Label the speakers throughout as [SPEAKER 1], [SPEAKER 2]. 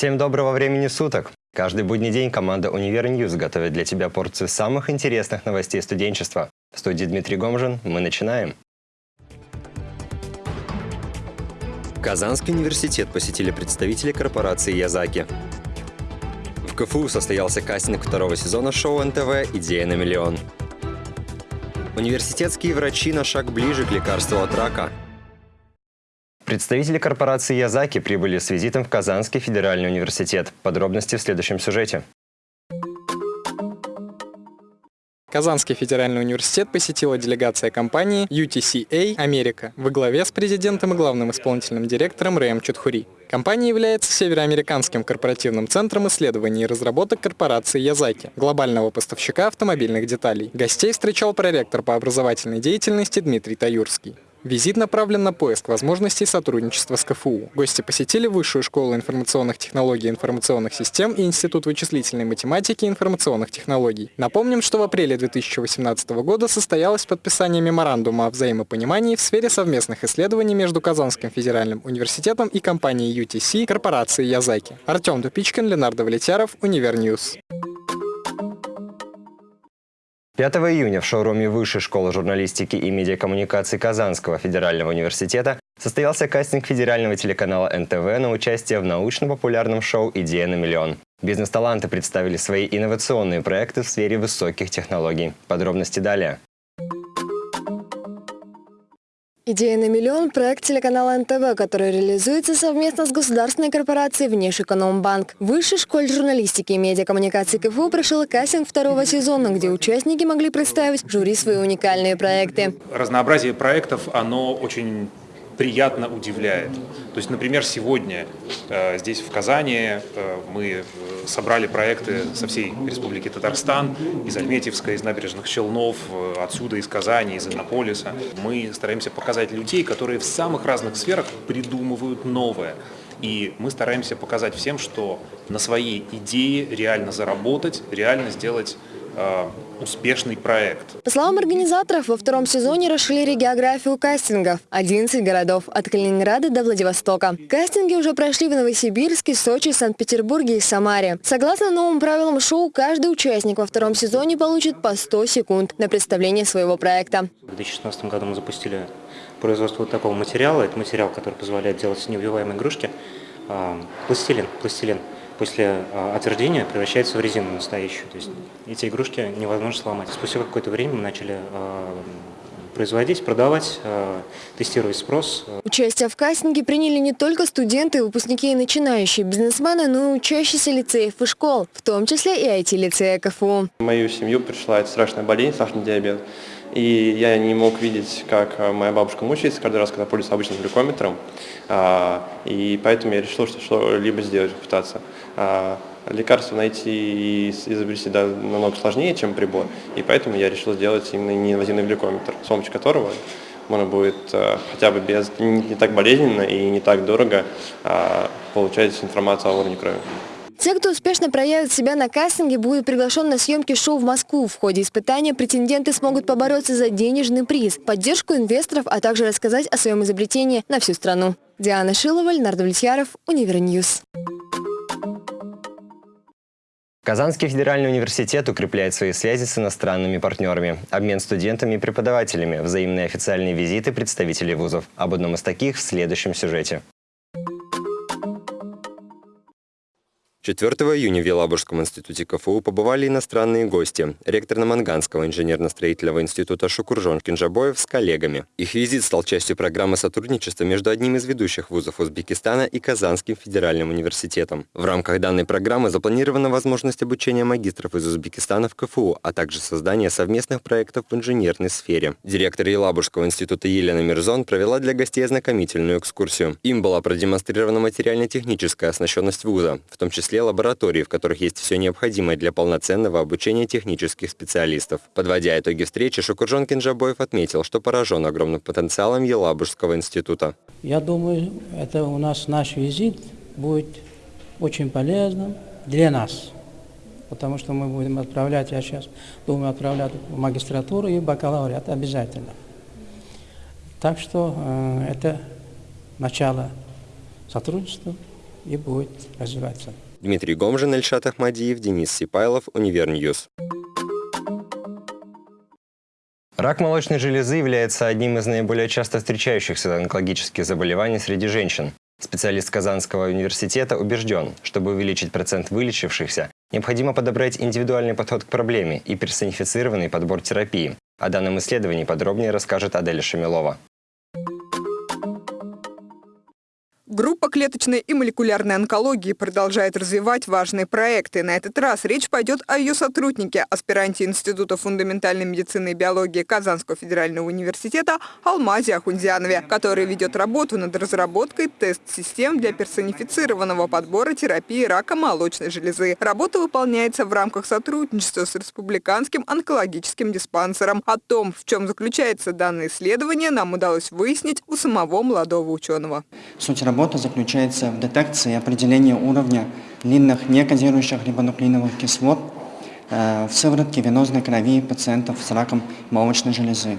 [SPEAKER 1] Всем доброго времени суток! Каждый будний день команда «Универ Ньюз» готовит для тебя порцию самых интересных новостей студенчества. В студии Дмитрий Гомжин мы начинаем. Казанский университет посетили представители корпорации «Язаки». В КФУ состоялся кастинг второго сезона шоу НТВ «Идея на миллион». Университетские врачи на шаг ближе к лекарству от рака – Представители корпорации «Язаки» прибыли с визитом в Казанский федеральный университет. Подробности в следующем сюжете.
[SPEAKER 2] Казанский федеральный университет посетила делегация компании UTCA «Америка» во главе с президентом и главным исполнительным директором Рэем Чудхури. Компания является североамериканским корпоративным центром исследований и разработок корпорации Язаки, глобального поставщика автомобильных деталей. Гостей встречал проректор по образовательной деятельности Дмитрий Таюрский. Визит направлен на поиск возможностей сотрудничества с КФУ. Гости посетили Высшую школу информационных технологий и информационных систем и Институт вычислительной математики и информационных технологий. Напомним, что в апреле 2018 года состоялось подписание меморандума о взаимопонимании в сфере совместных исследований между Казанским федеральным университетом и компанией UTC корпорации Язаки. Артем Тупичкин, Ленардо Влетяров, Univer News.
[SPEAKER 1] 5 июня в шоуруме Высшей школы журналистики и медиакоммуникаций Казанского федерального университета состоялся кастинг федерального телеканала НТВ на участие в научно-популярном шоу «Идея на миллион». Бизнес-таланты представили свои инновационные проекты в сфере высоких технологий. Подробности далее.
[SPEAKER 3] Идея на миллион – проект телеканала НТВ, который реализуется совместно с государственной корпорацией Внешэкономбанк. Высшей школе журналистики и медиакоммуникации КФУ прошел кастинг второго сезона, где участники могли представить жюри свои уникальные проекты.
[SPEAKER 4] Разнообразие проектов, оно очень приятно удивляет. То есть, например, сегодня э, здесь в Казани э, мы э, собрали проекты со всей Республики Татарстан, из Альметьевска, из набережных Челнов, отсюда, из Казани, из Иннополиса. Мы стараемся показать людей, которые в самых разных сферах придумывают новое. И мы стараемся показать всем, что на своей идее реально заработать, реально сделать успешный проект.
[SPEAKER 3] По словам организаторов, во втором сезоне расширили географию кастингов. 11 городов от Калининграда до Владивостока. Кастинги уже прошли в Новосибирске, Сочи, Санкт-Петербурге и Самаре. Согласно новым правилам шоу, каждый участник во втором сезоне получит по 100 секунд на представление своего проекта.
[SPEAKER 5] В 2016 году мы запустили производство вот такого материала. Это материал, который позволяет делать неубиваемые игрушки. А, пластилин. Пластилин после а, отвердения превращается в резину настоящую. То есть эти игрушки невозможно сломать. Спустя какое-то время мы начали а, производить, продавать, а, тестировать спрос.
[SPEAKER 3] Участие в кастинге приняли не только студенты, выпускники и начинающие бизнесмены, но и учащиеся лицеев и школ, в том числе и IT-лицея КФУ.
[SPEAKER 6] В мою семью пришла эта страшная болезнь, сахарный диабет. И я не мог видеть, как моя бабушка мучается каждый раз, когда пользуется обычным глюкометром. И поэтому я решил, что что-либо сделать, попытаться. А лекарство найти и изобрести да, намного сложнее, чем прибор, и поэтому я решил сделать именно неинвазивный глюкометр, с помощью которого можно будет э, хотя бы без, не, так болезненно и не так дорого э, получать информацию о уровне крови.
[SPEAKER 3] Те, кто успешно проявит себя на кастинге, будут приглашен на съемки шоу в Москву. В ходе испытания претенденты смогут побороться за денежный приз, поддержку инвесторов, а также рассказать о своем изобретении на всю страну. Диана Шилова, Леонард Влетьяров, Univer News.
[SPEAKER 1] Казанский федеральный университет укрепляет свои связи с иностранными партнерами, обмен студентами и преподавателями, взаимные официальные визиты представителей вузов. Об одном из таких в следующем сюжете. 4 июня в Елабужском институте КФУ побывали иностранные гости. Ректор Наманганского инженерно-строительного института Шукуржон Кинжабоев с коллегами. Их визит стал частью программы сотрудничества между одним из ведущих вузов Узбекистана и Казанским федеральным университетом. В рамках данной программы запланирована возможность обучения магистров из Узбекистана в КФУ, а также создание совместных проектов в инженерной сфере. Директор Елабужского института Елена Мирзон провела для гостей ознакомительную экскурсию. Им была продемонстрирована материально-техническая оснащенность вуза, в том числе числе лабораторий, в которых есть все необходимое для полноценного обучения технических специалистов. Подводя итоги встречи, Шукуржон Кинжабоев отметил, что поражен огромным потенциалом Елабужского института.
[SPEAKER 7] Я думаю, это у нас наш визит будет очень полезным для нас, потому что мы будем отправлять, я сейчас думаю, отправлять в магистратуру и бакалавриат обязательно. Так что э, это начало сотрудничества и будет развиваться.
[SPEAKER 1] Дмитрий Гомжин, Эльшат Ахмадиев, Денис Сипайлов, Универ News. Рак молочной железы является одним из наиболее часто встречающихся онкологических заболеваний среди женщин. Специалист Казанского университета убежден, чтобы увеличить процент вылечившихся, необходимо подобрать индивидуальный подход к проблеме и персонифицированный подбор терапии. О данном исследовании подробнее расскажет Аделя Шамилова.
[SPEAKER 8] Группа клеточной и молекулярной онкологии продолжает развивать важные проекты. На этот раз речь пойдет о ее сотруднике, аспиранте Института фундаментальной медицины и биологии Казанского федерального университета Алмазе Ахунзянове, который ведет работу над разработкой тест-систем для персонифицированного подбора терапии рака молочной железы. Работа выполняется в рамках сотрудничества с Республиканским онкологическим диспансером. О том, в чем заключается данное исследование, нам удалось выяснить у самого молодого ученого.
[SPEAKER 9] Суть работы работа заключается в детекции и определении уровня длинных некодирующих рибонуклеиновых кислот э, в сыворотке венозной крови пациентов с раком молочной железы.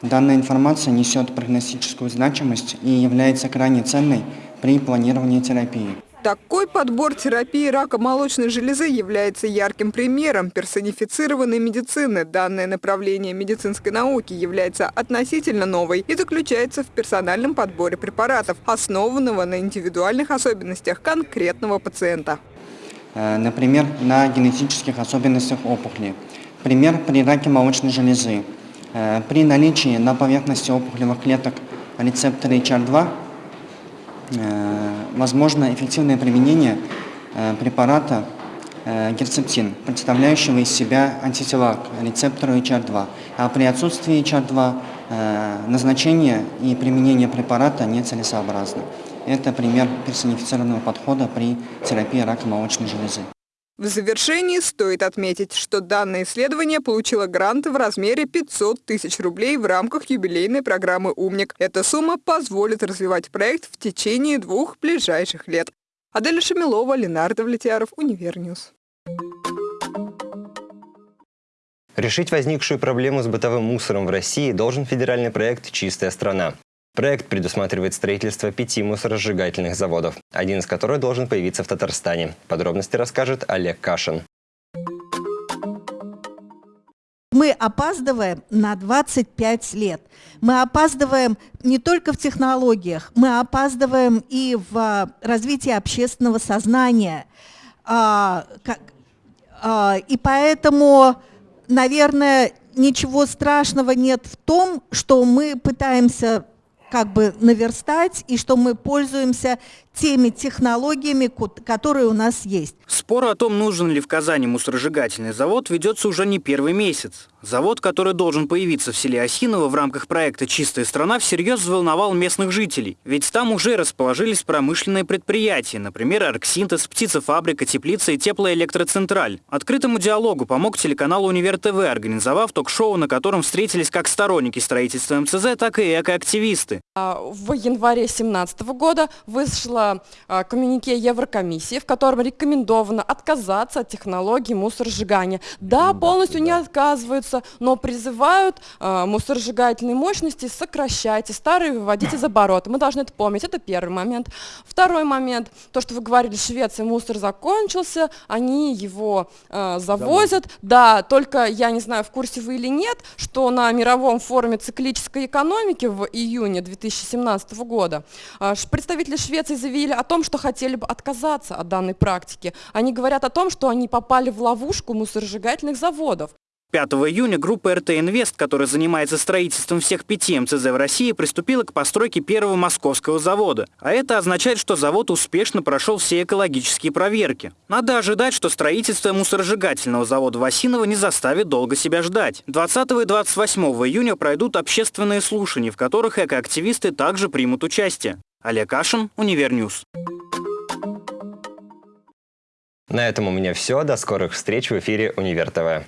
[SPEAKER 9] Данная информация несет прогностическую значимость и является крайне ценной при планировании терапии.
[SPEAKER 8] Такой подбор терапии рака молочной железы является ярким примером персонифицированной медицины. Данное направление медицинской науки является относительно новой и заключается в персональном подборе препаратов, основанного на индивидуальных особенностях конкретного пациента.
[SPEAKER 9] Э, например, на генетических особенностях опухоли. Пример при раке молочной железы. Э, при наличии на поверхности опухолевых клеток рецептора HR2 Э, возможно эффективное применение э, препарата э, герцептин, представляющего из себя антитела к рецептору HR2. А при отсутствии HR2 назначение и применение препарата нецелесообразно. Это пример персонифицированного подхода при терапии рака молочной железы.
[SPEAKER 8] В завершении стоит отметить, что данное исследование получило грант в размере 500 тысяч рублей в рамках юбилейной программы «Умник». Эта сумма позволит развивать проект в течение двух ближайших лет. Аделя Шамилова, Ленардо Влетьяров, Универ News.
[SPEAKER 1] Решить возникшую проблему с бытовым мусором в России должен федеральный проект «Чистая страна». Проект предусматривает строительство пяти мусоросжигательных заводов, один из которых должен появиться в Татарстане. Подробности расскажет Олег Кашин.
[SPEAKER 10] Мы опаздываем на 25 лет. Мы опаздываем не только в технологиях, мы опаздываем и в а, развитии общественного сознания. А, а, и поэтому, наверное, ничего страшного нет в том, что мы пытаемся как бы наверстать, и что мы пользуемся теми технологиями, которые у нас есть.
[SPEAKER 11] Спор о том, нужен ли в Казани мусоросжигательный завод, ведется уже не первый месяц. Завод, который должен появиться в селе Осиново в рамках проекта «Чистая страна», всерьез взволновал местных жителей. Ведь там уже расположились промышленные предприятия, например, Арксинтез, птицефабрика, теплица и теплоэлектроцентраль. Открытому диалогу помог телеканал «Универ ТВ», организовав ток-шоу, на котором встретились как сторонники строительства МЦЗ, так и экоактивисты.
[SPEAKER 12] А, в январе 2017 года вышла коммюнике Еврокомиссии, в котором рекомендовано отказаться от технологии мусоросжигания. Да, полностью не отказываются двигаются, но призывают э, мусоросжигательные мощности сокращать и старые выводить из оборота. Мы должны это помнить, это первый момент. Второй момент, то, что вы говорили, Швеция мусор закончился, они его э, завозят. Да, только я не знаю, в курсе вы или нет, что на мировом форуме циклической экономики в июне 2017 года э, представители Швеции заявили о том, что хотели бы отказаться от данной практики. Они говорят о том, что они попали в ловушку мусоросжигательных заводов.
[SPEAKER 11] 5 июня группа РТ Инвест, которая занимается строительством всех пяти МЦЗ в России, приступила к постройке первого московского завода. А это означает, что завод успешно прошел все экологические проверки. Надо ожидать, что строительство мусоросжигательного завода в Осиново не заставит долго себя ждать. 20 и 28 июня пройдут общественные слушания, в которых экоактивисты также примут участие. Олег Кашин, Универ News.
[SPEAKER 1] На этом у меня все. До скорых встреч в эфире Универ ТВ.